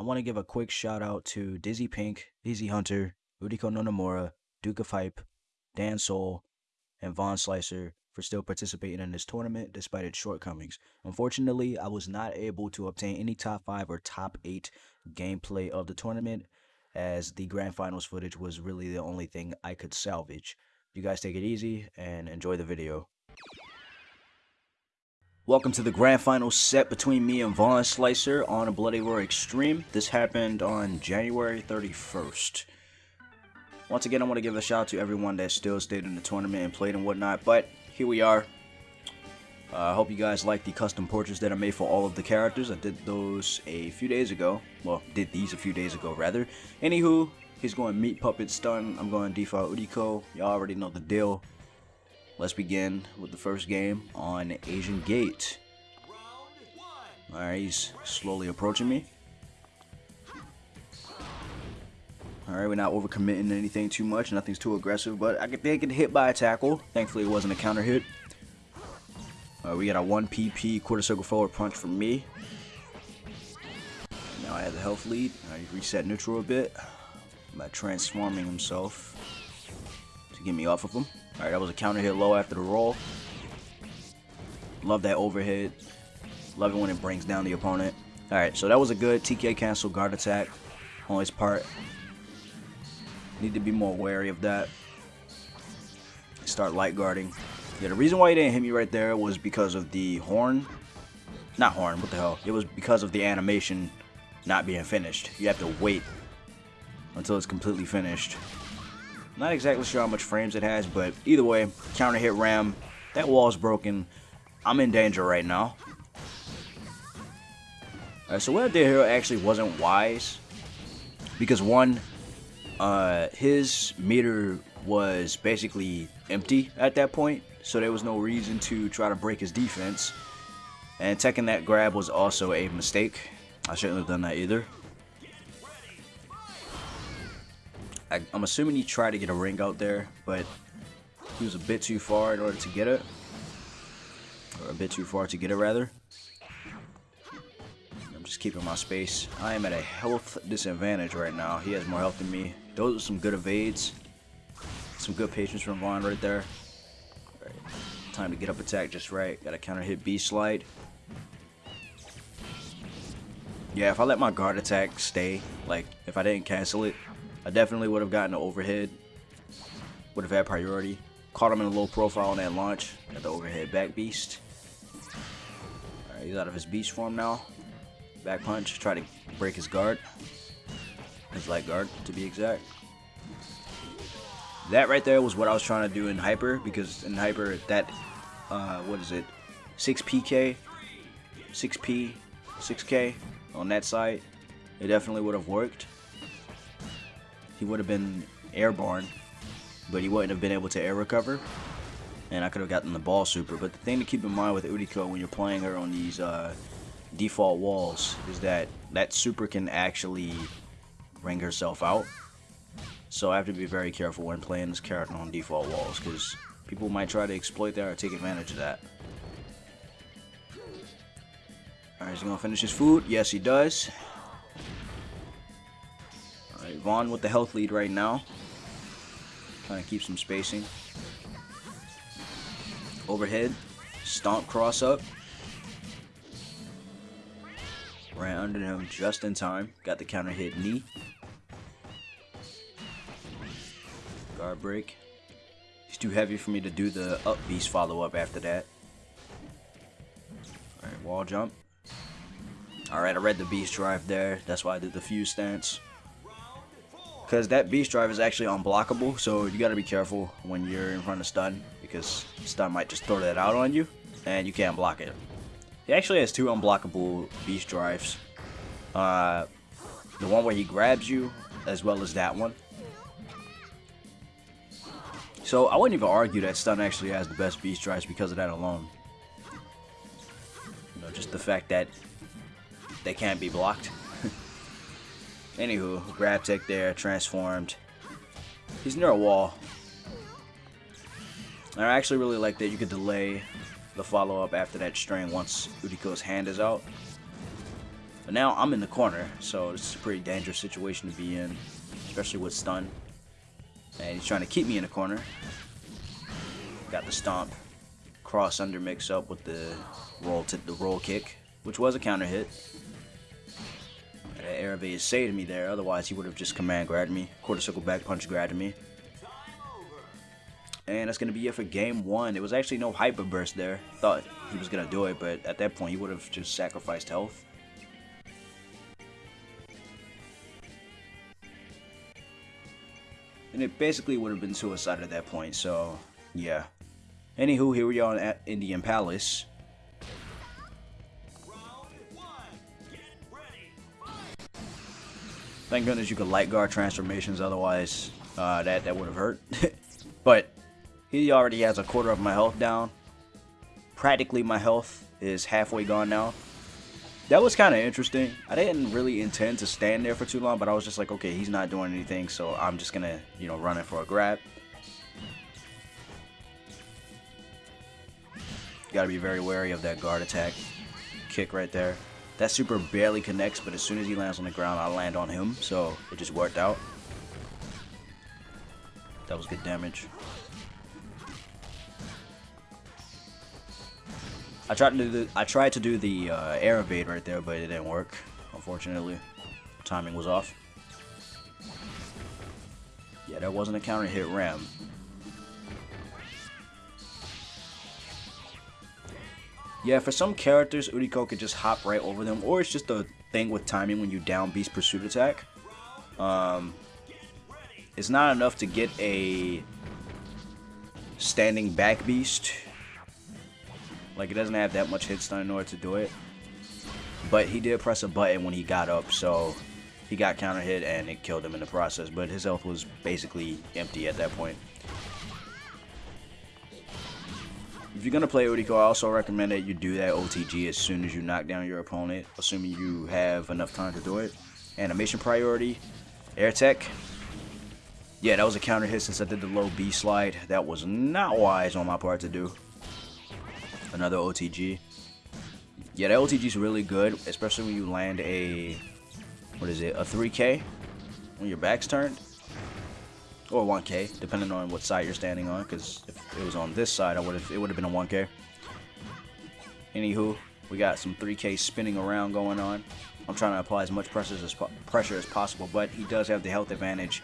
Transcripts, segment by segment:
I want to give a quick shout out to Dizzy Pink, Easy Hunter, Uriko Nonomura, Duke of Hype, Dan Soul, and Von Slicer for still participating in this tournament despite its shortcomings. Unfortunately, I was not able to obtain any top 5 or top 8 gameplay of the tournament as the grand finals footage was really the only thing I could salvage. You guys take it easy and enjoy the video. Welcome to the grand final set between me and Vaughn Slicer on a Bloody Roar Extreme. This happened on January 31st. Once again, I want to give a shout out to everyone that still stayed in the tournament and played and whatnot, but here we are. Uh, I uh, hope you guys like the custom portraits that I made for all of the characters. I did those a few days ago. Well, did these a few days ago, rather. Anywho, he's going Meat Puppet Stun. I'm going Default Uriko. Y'all already know the deal. Let's begin with the first game on Asian Gate. Alright, he's slowly approaching me. Alright, we're not overcommitting anything too much. Nothing's too aggressive, but I could get hit by a tackle. Thankfully, it wasn't a counter hit. Uh, we got a 1 PP quarter circle forward punch from me. Now I have the health lead. I reset neutral a bit by transforming himself to get me off of him. Alright, that was a counter hit low after the roll. Love that overhead. Love it when it brings down the opponent. Alright, so that was a good TK cancel guard attack on his part. Need to be more wary of that. Start light guarding. Yeah, the reason why he didn't hit me right there was because of the horn. Not horn, what the hell. It was because of the animation not being finished. You have to wait until it's completely finished. Not exactly sure how much frames it has, but either way, counter hit ram. That wall's broken. I'm in danger right now. Alright, so what I did here actually wasn't wise. Because one, uh, his meter was basically empty at that point. So there was no reason to try to break his defense. And taking that grab was also a mistake. I shouldn't have done that either. I, am assuming he tried to get a ring out there, but he was a bit too far in order to get it. Or a bit too far to get it, rather. I'm just keeping my space. I am at a health disadvantage right now. He has more health than me. Those are some good evades. Some good patience from Vaughn right there. Right. Time to get up attack just right. Got to counter hit B slide. Yeah, if I let my guard attack stay, like if I didn't cancel it, I definitely would have gotten the overhead. Would have had priority. Caught him in a low profile on that launch. Got the overhead back beast. Alright, he's out of his beast form now. Back punch. Try to break his guard. His light guard, to be exact. That right there was what I was trying to do in Hyper. Because in Hyper, that, uh, what is it? 6PK, 6P, 6K on that side. It definitely would have worked he would have been airborne, but he wouldn't have been able to air recover. And I could have gotten the ball super. But the thing to keep in mind with Uriko when you're playing her on these uh, default walls is that that super can actually ring herself out. So I have to be very careful when playing this character on default walls because people might try to exploit that or take advantage of that. Alright, is he going to finish his food? Yes, he does. Vaughn with the health lead right now. Trying to keep some spacing. Overhead. Stomp cross up. Ran under him just in time. Got the counter hit knee. Guard break. He's too heavy for me to do the up beast follow up after that. Alright, wall jump. Alright, I read the beast drive there. That's why I did the fuse stance. Because that beast drive is actually unblockable, so you gotta be careful when you're in front of stun, because stun might just throw that out on you, and you can't block it. He actually has two unblockable beast drives. Uh, the one where he grabs you, as well as that one. So I wouldn't even argue that stun actually has the best beast drives because of that alone. You know, just the fact that they can't be blocked. Anywho, grab tech there, transformed. He's near a wall. And I actually really like that you could delay the follow-up after that string once Uriko's hand is out. But now I'm in the corner, so this is a pretty dangerous situation to be in, especially with stun. And he's trying to keep me in the corner. Got the stomp, cross under mix up with the roll to the roll kick, which was a counter hit. That is saved me there, otherwise he would have just command grabbed me, quarter circle back punch grabbed me. And that's going to be it for game one. There was actually no hyper burst there. Thought he was going to do it, but at that point he would have just sacrificed health. And it basically would have been suicide at that point, so yeah. Anywho, here we are at Indian Palace. Thank goodness you could light guard transformations, otherwise uh, that, that would have hurt. but he already has a quarter of my health down. Practically my health is halfway gone now. That was kind of interesting. I didn't really intend to stand there for too long, but I was just like, okay, he's not doing anything, so I'm just going to, you know, run it for a grab. Got to be very wary of that guard attack kick right there. That super barely connects, but as soon as he lands on the ground, I land on him, so it just worked out. That was good damage. I tried to do the I tried to do the uh, air evade right there, but it didn't work. Unfortunately, timing was off. Yeah, that wasn't a counter hit ram. Yeah, for some characters, Uriko could just hop right over them, or it's just a thing with timing when you down Beast Pursuit attack. Um, it's not enough to get a standing back Beast like, it doesn't have that much hit stun in order to do it. But he did press a button when he got up, so he got counter hit and it killed him in the process. But his health was basically empty at that point. If you're going to play Uriko, I also recommend that you do that OTG as soon as you knock down your opponent, assuming you have enough time to do it. Animation priority, air tech. Yeah, that was a counter hit since I did the low B slide. That was not wise on my part to do another OTG. Yeah, that OTG is really good, especially when you land a, what is it, a 3K when your back's turned. Or 1K, depending on what side you're standing on, because if it was on this side, I would have it would have been a 1K. Anywho, we got some 3K spinning around going on. I'm trying to apply as much pressure as, pressure as possible, but he does have the health advantage,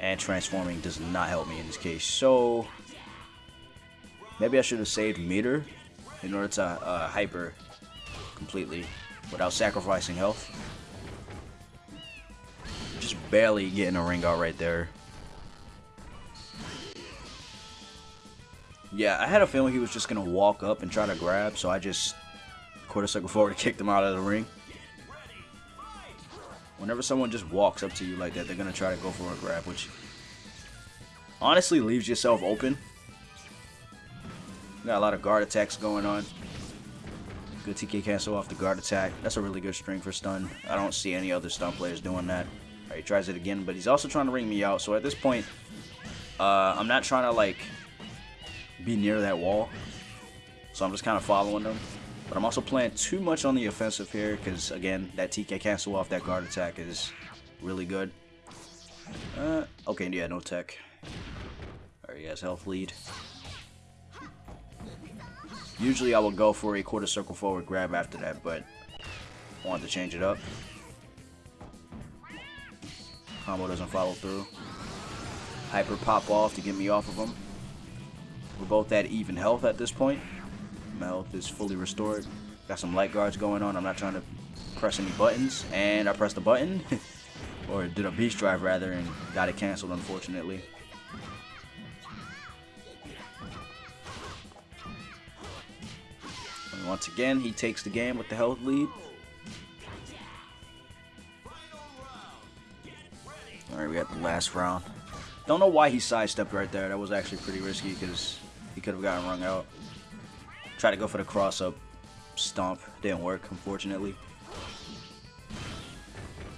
and transforming does not help me in this case. So, maybe I should have saved meter in order to uh, hyper completely without sacrificing health. Just barely getting a ring out right there. Yeah, I had a feeling he was just going to walk up and try to grab, so I just quarter circle forward kicked him out of the ring. Whenever someone just walks up to you like that, they're going to try to go for a grab, which honestly leaves yourself open Got a lot of guard attacks going on. Good TK cancel off the guard attack. That's a really good string for stun. I don't see any other stun players doing that. He tries it again, but he's also trying to ring me out. So at this point, uh, I'm not trying to like be near that wall. So I'm just kind of following them. But I'm also playing too much on the offensive here because, again, that TK cancel off that guard attack is really good. Uh, okay, yeah, no tech. Alright, he has health lead. Usually I will go for a quarter circle forward grab after that, but I wanted to change it up. Combo doesn't follow through. Hyper pop off to get me off of him. We're both at even health at this point. My health is fully restored. Got some light guards going on. I'm not trying to press any buttons. And I pressed the button. or did a beast drive rather and got it canceled unfortunately. once again, he takes the game with the health lead. Alright, we got the last round. Don't know why he sidestepped right there. That was actually pretty risky because he could have gotten rung out. Tried to go for the cross-up stomp. Didn't work, unfortunately.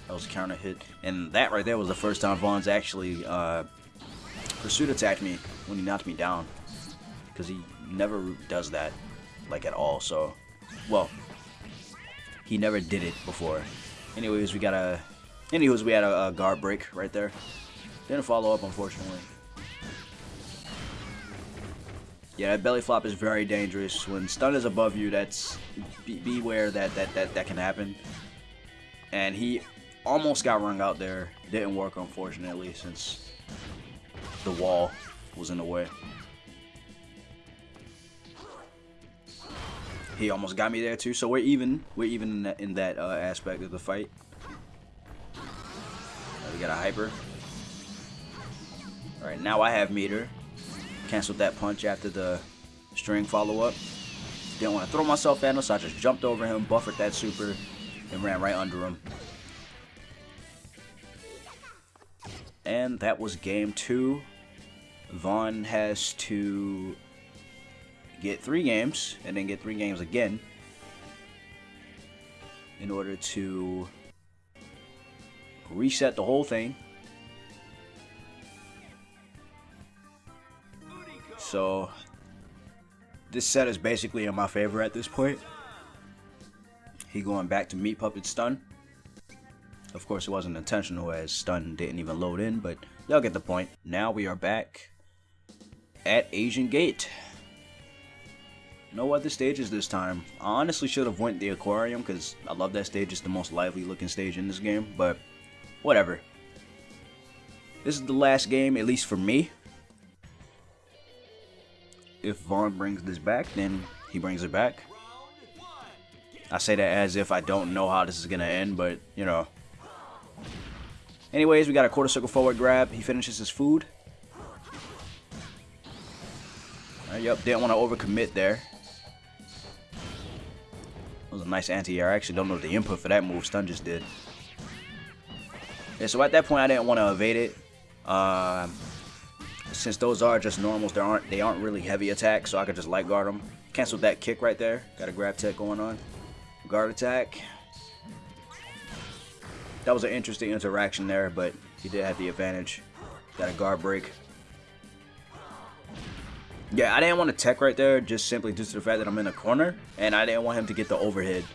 That was a counter hit. And that right there was the first time Vaughn's actually uh, pursuit attacked me when he knocked me down. Because he never does that like at all. So, well, he never did it before. Anyways, we got a... Anyways, we had a, a guard break right there. Didn't follow up, unfortunately. Yeah, that belly flop is very dangerous. When stun is above you, that's be, beware that, that that that can happen. And he almost got rung out there. Didn't work, unfortunately, since the wall was in the way. He almost got me there too, so we're even. We're even in that, in that uh, aspect of the fight. we got a hyper. All right, now I have meter. Canceled that punch after the string follow-up. Didn't want to throw myself at him, so I just jumped over him, buffered that super, and ran right under him. And that was game two. Vaughn has to get three games, and then get three games again in order to reset the whole thing So this set is basically in my favor at this point. He going back to Meat Puppet Stun. Of course, it wasn't intentional as Stun didn't even load in, but y'all get the point. Now we are back at Asian Gate. No other stages this time. I honestly should have went the aquarium because I love that stage. It's the most lively looking stage in this game, but whatever. This is the last game, at least for me if Vaughn brings this back, then he brings it back. I say that as if I don't know how this is going to end, but, you know. Anyways, we got a quarter circle forward grab. He finishes his food. Uh, yep, didn't want to overcommit there. That was a nice anti-air. I actually don't know the input for that move. Stun just did. Yeah, so at that point, I didn't want to evade it. Uh, since those are just normals, they aren't they aren't really heavy attacks, so I could just light guard them. Cancel that kick right there. Got a grab tech going on. Guard attack. That was an interesting interaction there, but he did have the advantage. Got a guard break. Yeah, I didn't want to tech right there, just simply due to the fact that I'm in a corner, and I didn't want him to get the overhead.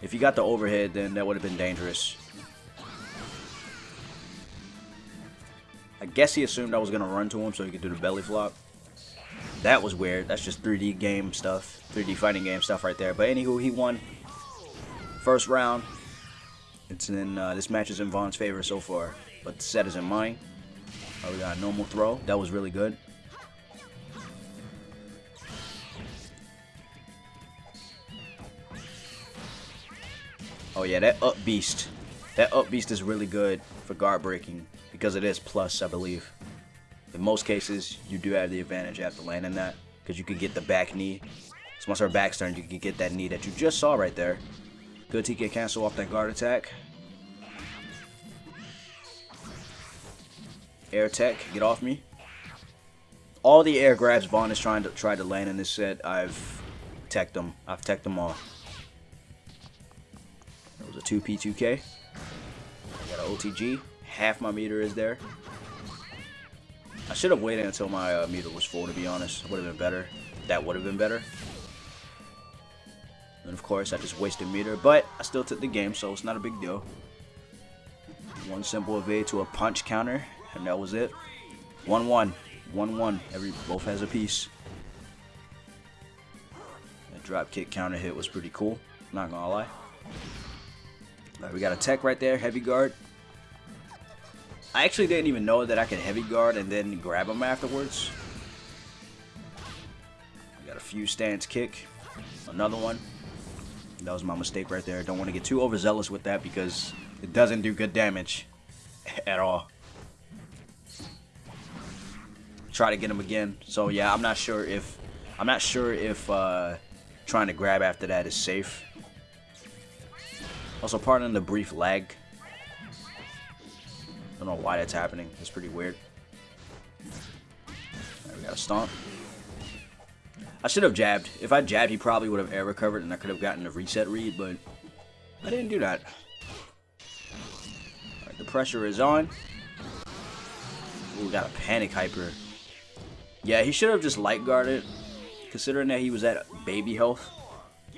If he got the overhead, then that would have been dangerous. I guess he assumed I was going to run to him so he could do the belly flop. That was weird. That's just 3D game stuff. 3D fighting game stuff right there. But anywho, he won. First round. It's in uh, This match is in Vaughn's favor so far. But the set is in mine. Oh, we got a normal throw. That was really good. Oh yeah, that up beast. That up beast is really good for guard breaking because it is plus, I believe. In most cases, you do have the advantage after landing that because you could get the back knee. So once our back's turned, you can get that knee that you just saw right there. Good TK cancel off that guard attack. Air tech, get off me. All the air grabs Vaughn is trying to try to land in this set, I've teched them. I've teched them all. That was a 2P2K. got an OTG half my meter is there. I should have waited until my uh, meter was full, to be honest. Would have been better. That would have been better. And of course, I just wasted meter, but I still took the game, so it's not a big deal. One simple evade to a punch counter, and that was it. 1-1. 1-1. Every Both has a piece. That drop kick counter hit was pretty cool. Not gonna lie. Right, we got a tech right there, heavy guard. I actually didn't even know that I could heavy guard and then grab him afterwards. got a few stance kick. Another one. That was my mistake right there. Don't want to get too overzealous with that because it doesn't do good damage at all. Try to get him again. So yeah, I'm not sure if I'm not sure if uh, trying to grab after that is safe. Also, pardon the brief lag don't know why that's happening. It's pretty weird. Right, we got a stomp. I should have jabbed. If I jabbed, he probably would have air recovered and I could have gotten a reset read, but I didn't do that. The pressure is on. Ooh, got a panic hyper. Yeah, he should have just light guarded, considering that he was at baby health,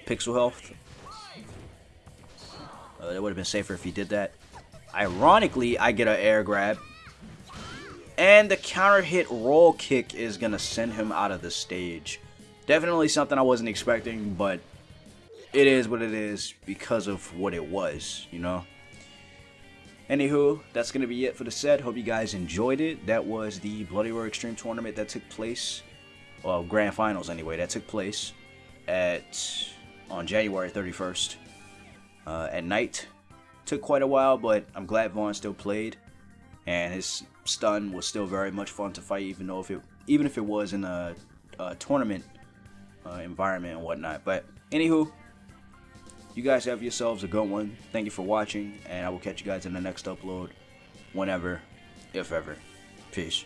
pixel health. Uh, it would have been safer if he did that. Ironically, I get an air grab. And the counter hit roll kick is going to send him out of the stage. Definitely something I wasn't expecting, but it is what it is because of what it was, you know? Anywho, that's going to be it for the set. Hope you guys enjoyed it. That was the Bloody Roar Extreme Tournament that took place, well, Grand Finals anyway, that took place at on January 31st uh, at night. Took quite a while, but I'm glad Vaughn still played, and his stun was still very much fun to fight, even though if it even if it was in a, a tournament uh, environment and whatnot. But anywho, you guys have yourselves a good one. Thank you for watching, and I will catch you guys in the next upload, whenever, if ever. Peace.